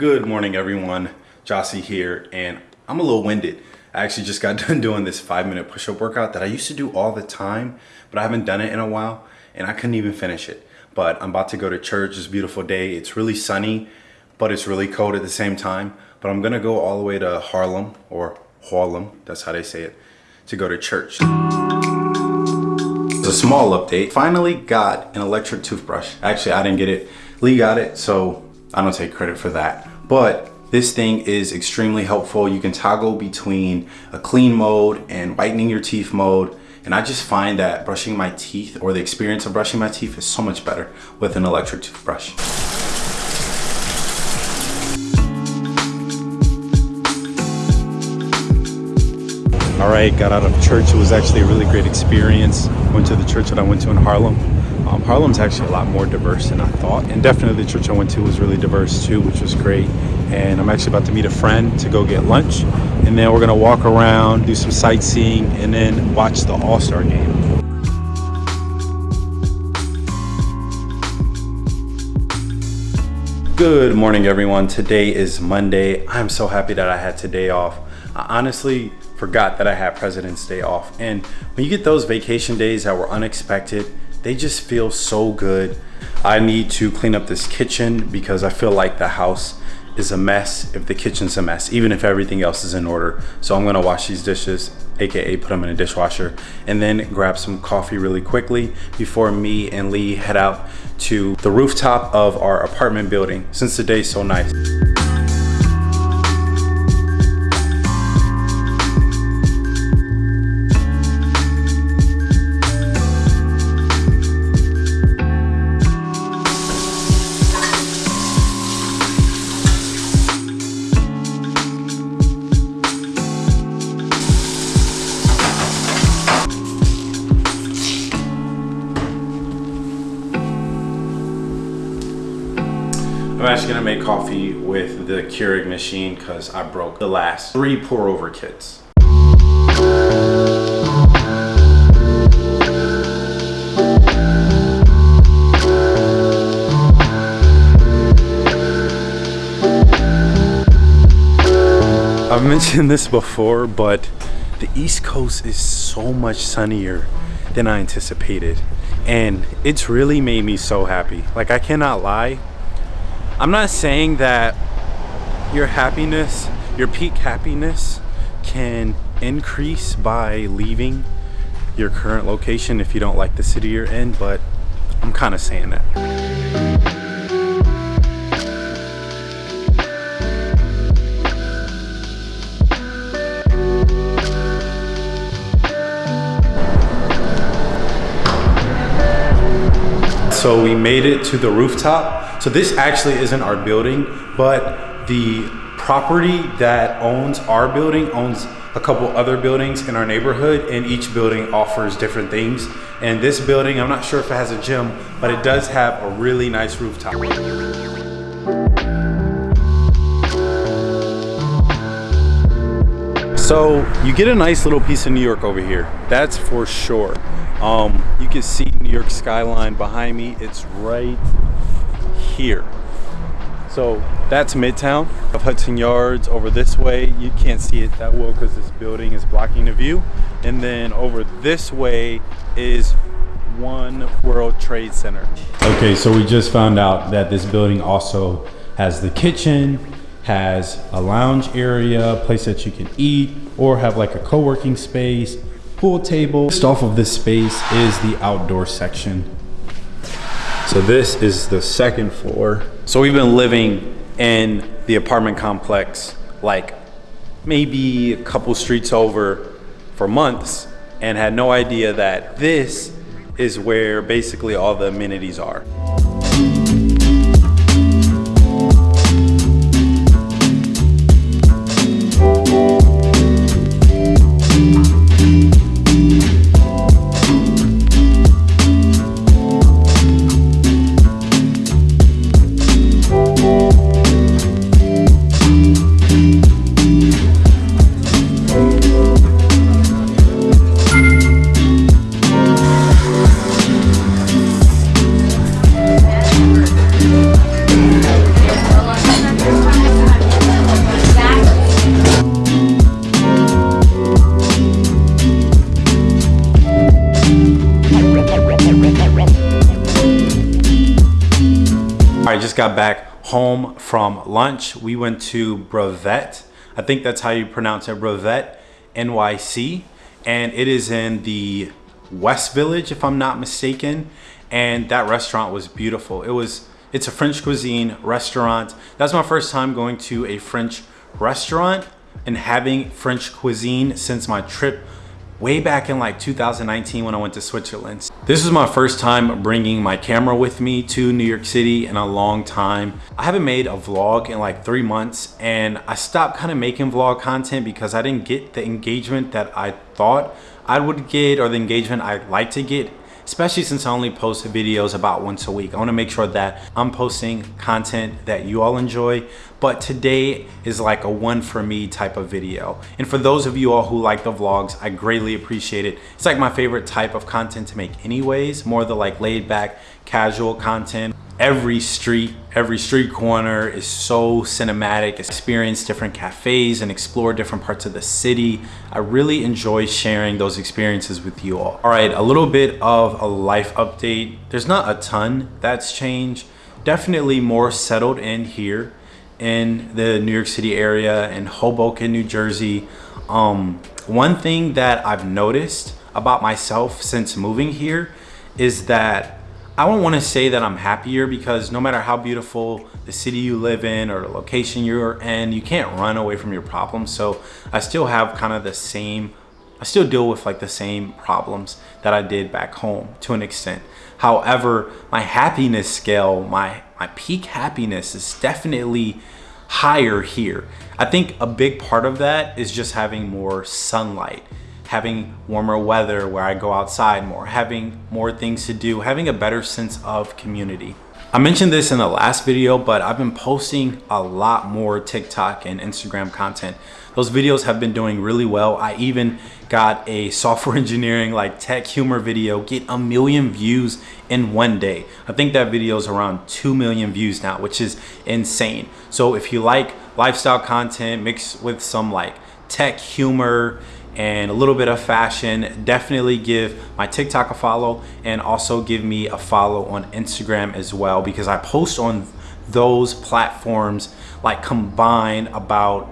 Good morning, everyone. Jossie here, and I'm a little winded. I actually just got done doing this five minute push-up workout that I used to do all the time, but I haven't done it in a while, and I couldn't even finish it. But I'm about to go to church. It's a beautiful day. It's really sunny, but it's really cold at the same time. But I'm gonna go all the way to Harlem, or Harlem, that's how they say it, to go to church. It's a small update. Finally got an electric toothbrush. Actually, I didn't get it. Lee got it, so I don't take credit for that. But this thing is extremely helpful. You can toggle between a clean mode and whitening your teeth mode. And I just find that brushing my teeth or the experience of brushing my teeth is so much better with an electric toothbrush. All right, got out of church. It was actually a really great experience. Went to the church that I went to in Harlem. Um, Harlem's actually a lot more diverse than I thought. And definitely the church I went to was really diverse too, which was great. And I'm actually about to meet a friend to go get lunch. And then we're gonna walk around, do some sightseeing, and then watch the All-Star game. Good morning, everyone. Today is Monday. I'm so happy that I had today off. I honestly forgot that I had President's Day off. And when you get those vacation days that were unexpected, they just feel so good. I need to clean up this kitchen because I feel like the house is a mess if the kitchen's a mess, even if everything else is in order. So I'm gonna wash these dishes, AKA put them in a dishwasher, and then grab some coffee really quickly before me and Lee head out to the rooftop of our apartment building since the day's so nice. I'm actually gonna make coffee with the Keurig machine because I broke the last three pour over kits. I've mentioned this before, but the East Coast is so much sunnier than I anticipated. And it's really made me so happy. Like I cannot lie, I'm not saying that your happiness, your peak happiness can increase by leaving your current location if you don't like the city you're in, but I'm kind of saying that. So we made it to the rooftop so this actually isn't our building, but the property that owns our building owns a couple other buildings in our neighborhood and each building offers different things. And this building, I'm not sure if it has a gym, but it does have a really nice rooftop. So you get a nice little piece of New York over here. That's for sure. Um, you can see New York skyline behind me. It's right here. So that's Midtown of Hudson Yards. Over this way, you can't see it that well because this building is blocking the view. And then over this way is One World Trade Center. Okay, so we just found out that this building also has the kitchen, has a lounge area, place that you can eat, or have like a co-working space, pool table. Just off of this space is the outdoor section so this is the second floor. So we've been living in the apartment complex like maybe a couple streets over for months and had no idea that this is where basically all the amenities are. Just got back home from lunch. We went to Buvette. I think that's how you pronounce it, Buvette NYC. And it is in the West Village, if I'm not mistaken. And that restaurant was beautiful. It was, it's a French cuisine restaurant. That's my first time going to a French restaurant and having French cuisine since my trip way back in like 2019 when I went to Switzerland. This is my first time bringing my camera with me to New York City in a long time. I haven't made a vlog in like three months and I stopped kind of making vlog content because I didn't get the engagement that I thought I would get or the engagement I'd like to get especially since I only post videos about once a week. I wanna make sure that I'm posting content that you all enjoy, but today is like a one for me type of video. And for those of you all who like the vlogs, I greatly appreciate it. It's like my favorite type of content to make anyways, more the like laid back, casual content every street, every street corner is so cinematic. Experience different cafes and explore different parts of the city. I really enjoy sharing those experiences with you all. All right, a little bit of a life update. There's not a ton that's changed. Definitely more settled in here in the New York City area in Hoboken, New Jersey. Um, one thing that I've noticed about myself since moving here is that I don't want to say that I'm happier because no matter how beautiful the city you live in or the location you're in, you can't run away from your problems. So I still have kind of the same, I still deal with like the same problems that I did back home to an extent. However, my happiness scale, my, my peak happiness is definitely higher here. I think a big part of that is just having more sunlight having warmer weather where I go outside more, having more things to do, having a better sense of community. I mentioned this in the last video, but I've been posting a lot more TikTok and Instagram content. Those videos have been doing really well. I even got a software engineering like tech humor video get a million views in one day. I think that video is around 2 million views now, which is insane. So if you like lifestyle content mixed with some like tech humor and a little bit of fashion definitely give my tiktok a follow and also give me a follow on instagram as well because i post on those platforms like combined about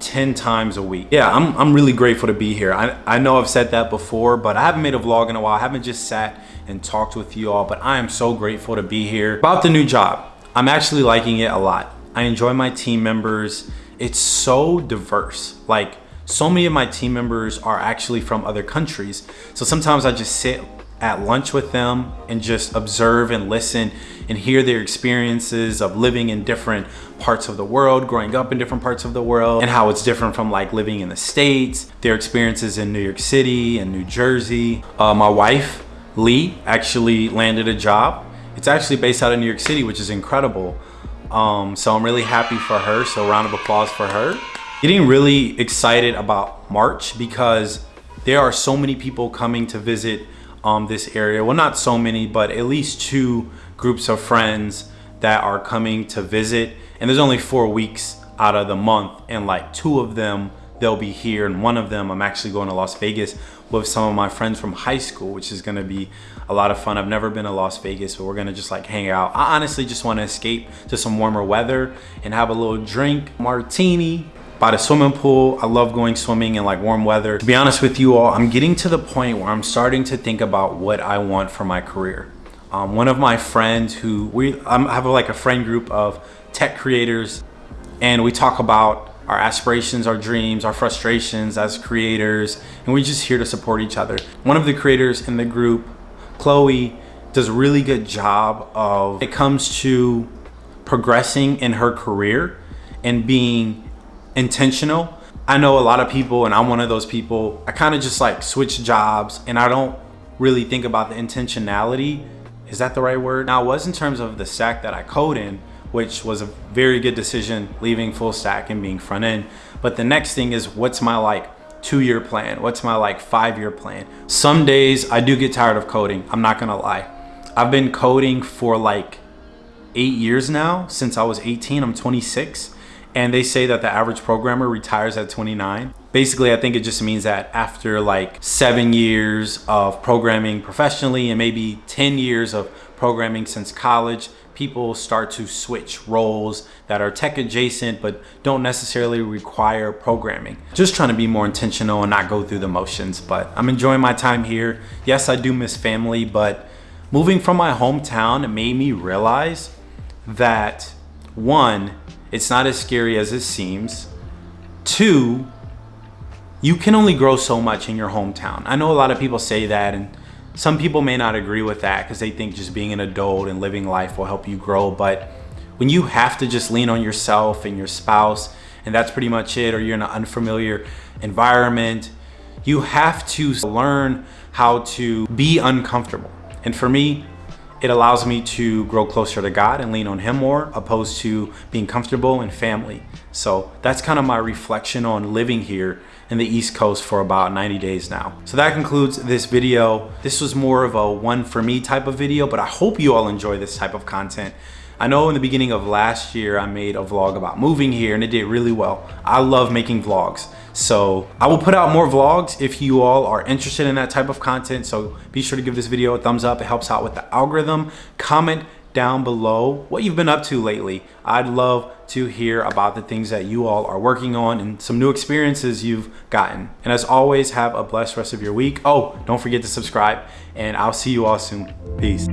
10 times a week. Yeah i'm, I'm really grateful to be here. I, I know i've said that before but i haven't made a vlog in a while. I haven't just sat and talked with you all but i am so grateful to be here. About the new job i'm actually liking it a lot. I enjoy my team members. It's so diverse. Like so many of my team members are actually from other countries. So sometimes I just sit at lunch with them and just observe and listen and hear their experiences of living in different parts of the world, growing up in different parts of the world, and how it's different from like living in the States, their experiences in New York City and New Jersey. Uh, my wife, Lee, actually landed a job. It's actually based out of New York City, which is incredible. Um, so I'm really happy for her. So round of applause for her. Getting really excited about March because there are so many people coming to visit um, this area. Well, not so many, but at least two groups of friends that are coming to visit. And there's only four weeks out of the month and like two of them they'll be here and one of them I'm actually going to Las Vegas with some of my friends from high school which is going to be a lot of fun I've never been to Las Vegas but we're gonna just like hang out I honestly just want to escape to some warmer weather and have a little drink martini by the swimming pool. I love going swimming in like warm weather. To be honest with you all, I'm getting to the point where I'm starting to think about what I want for my career. Um, one of my friends who we I have like a friend group of tech creators and we talk about our aspirations, our dreams, our frustrations as creators, and we're just here to support each other. One of the creators in the group, Chloe, does a really good job of it comes to progressing in her career and being intentional. I know a lot of people and I'm one of those people, I kind of just like switch jobs and I don't really think about the intentionality. Is that the right word? Now it was in terms of the stack that I code in, which was a very good decision leaving full stack and being front end. But the next thing is what's my like two year plan? What's my like five year plan? Some days I do get tired of coding. I'm not gonna lie. I've been coding for like eight years now since I was 18, I'm 26 and they say that the average programmer retires at 29. Basically, I think it just means that after like seven years of programming professionally and maybe 10 years of programming since college, people start to switch roles that are tech adjacent but don't necessarily require programming. Just trying to be more intentional and not go through the motions, but I'm enjoying my time here. Yes, I do miss family, but moving from my hometown made me realize that one, it's not as scary as it seems. Two, you can only grow so much in your hometown. I know a lot of people say that and some people may not agree with that because they think just being an adult and living life will help you grow. But when you have to just lean on yourself and your spouse, and that's pretty much it, or you're in an unfamiliar environment, you have to learn how to be uncomfortable. And for me, it allows me to grow closer to God and lean on him more opposed to being comfortable in family. So that's kind of my reflection on living here in the East Coast for about 90 days now. So that concludes this video. This was more of a one for me type of video, but I hope you all enjoy this type of content. I know in the beginning of last year, I made a vlog about moving here and it did really well. I love making vlogs. So I will put out more vlogs if you all are interested in that type of content. So be sure to give this video a thumbs up. It helps out with the algorithm. Comment down below what you've been up to lately. I'd love to hear about the things that you all are working on and some new experiences you've gotten. And as always, have a blessed rest of your week. Oh, don't forget to subscribe and I'll see you all soon. Peace.